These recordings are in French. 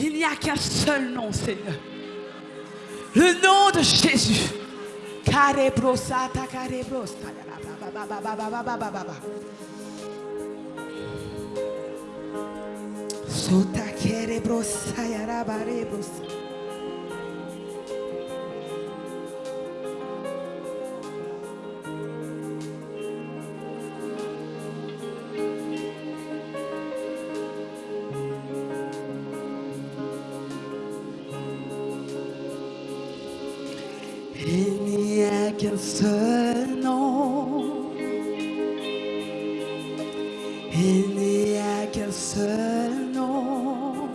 Il n'y a qu'un seul nom, Seigneur. Le nom de Jésus. Karebrosata, seul nom. Il n'y a qu'un seul nom.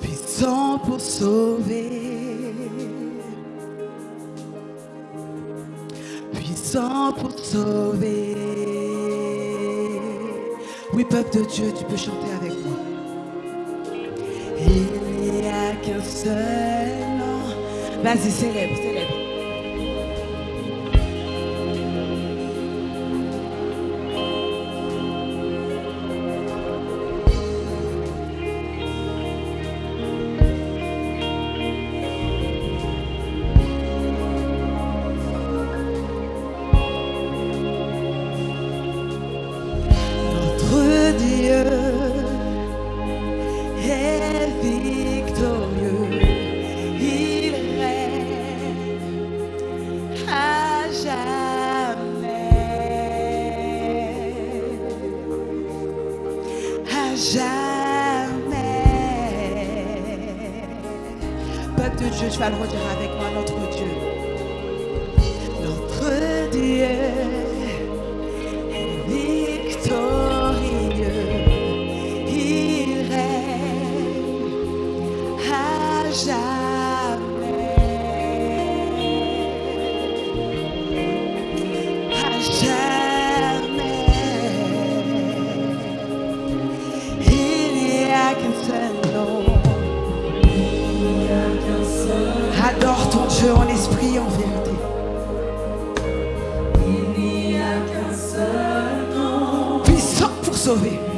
Puissant pour sauver. Puissant pour sauver. Oui, peuple de Dieu, tu peux chanter avec moi. Il n'y a qu'un seul nom. Vas-y, célèbre, célèbre. Dieu, tu vas le redire avec Esprit en vérité. Il n'y a qu'un seul nom. Puissant pour sauver.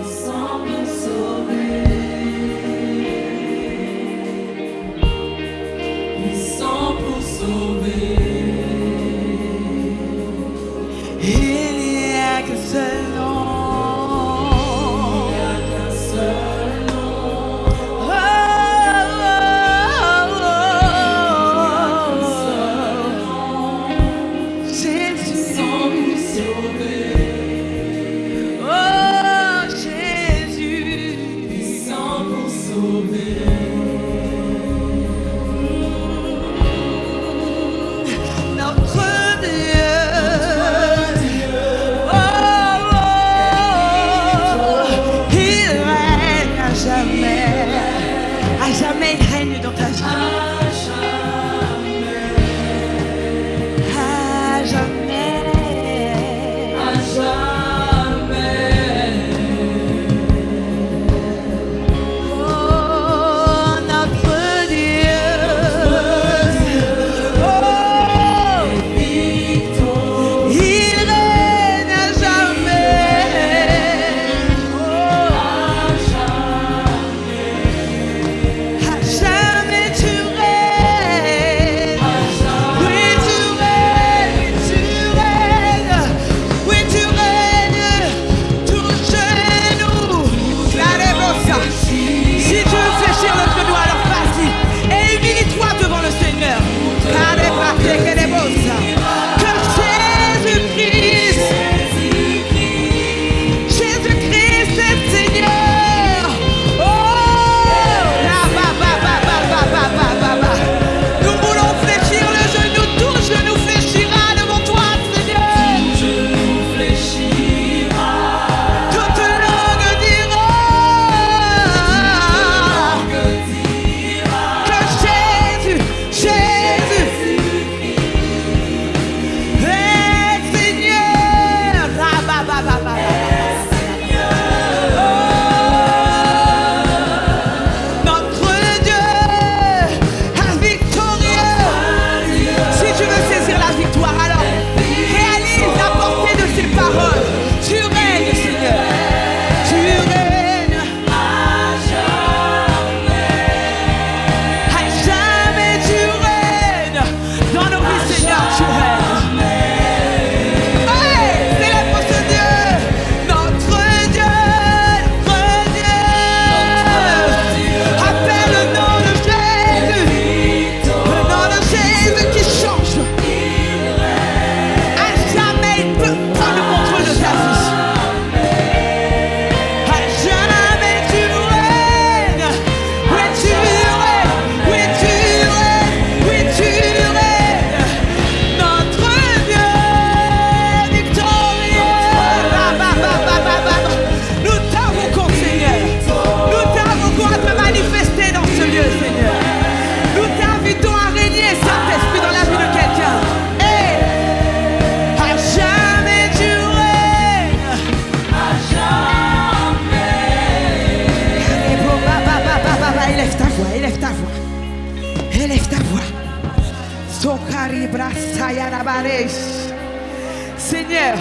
Seigneur,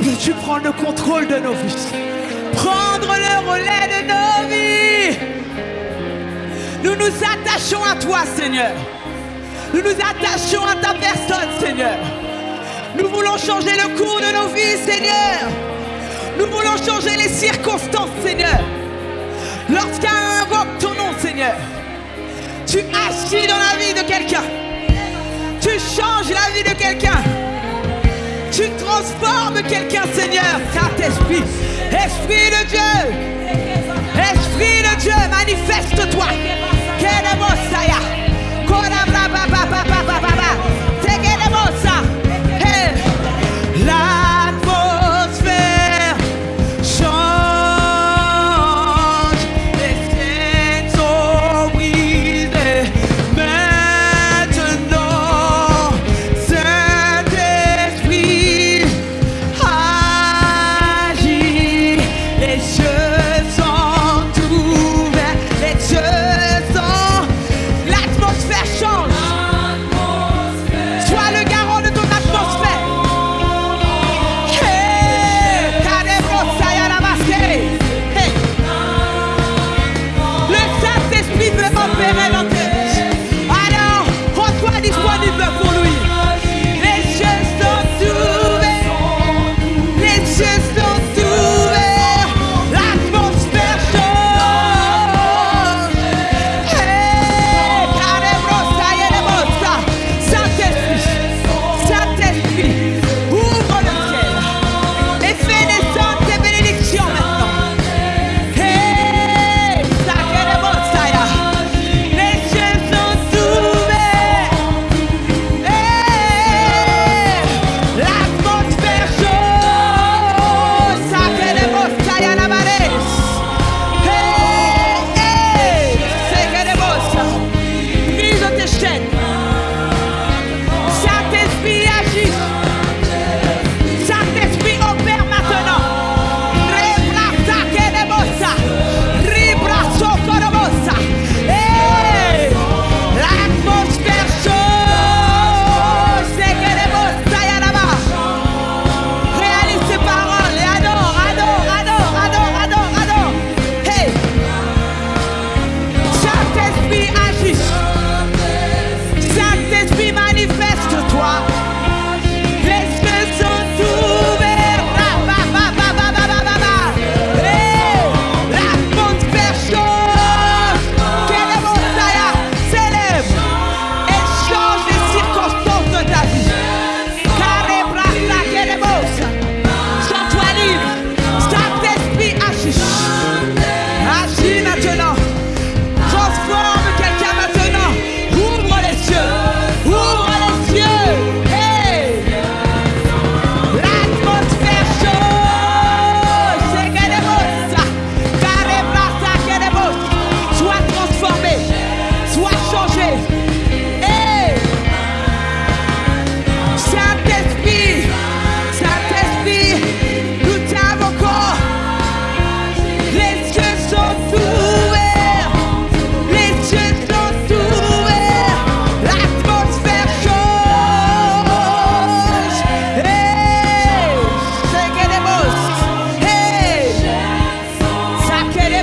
veux-tu prendre le contrôle de nos vies? Prendre le relais de nos vies Nous nous attachons à toi, Seigneur. Nous nous attachons à ta personne, Seigneur. Nous voulons changer le cours de nos vies, Seigneur. Nous voulons changer les circonstances, Seigneur. Lorsqu'un invoque ton nom, Seigneur, tu agis dans la vie de quelqu'un. Tu changes la vie de quelqu'un. Tu transformes quelqu'un, Seigneur. Saint-Esprit, Esprit de Dieu, Esprit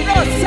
¡Vámonos!